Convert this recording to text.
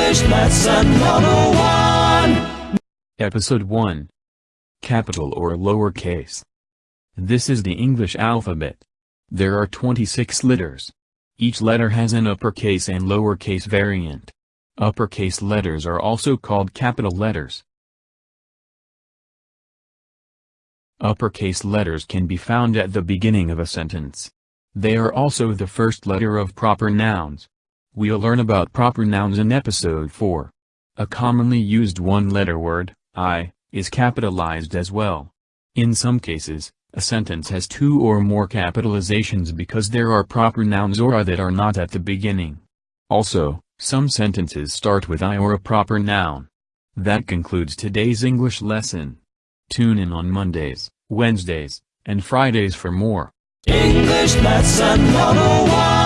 English Lesson 101 Episode 1 Capital or lowercase. This is the English alphabet. There are 26 letters. Each letter has an uppercase and lowercase variant. Uppercase letters are also called capital letters. Uppercase letters can be found at the beginning of a sentence. They are also the first letter of proper nouns. We'll learn about proper nouns in episode 4. A commonly used one-letter word, I, is capitalized as well. In some cases, a sentence has two or more capitalizations because there are proper nouns or I that are not at the beginning. Also, some sentences start with I or a proper noun. That concludes today's English lesson. Tune in on Mondays, Wednesdays, and Fridays for more. English Lesson 101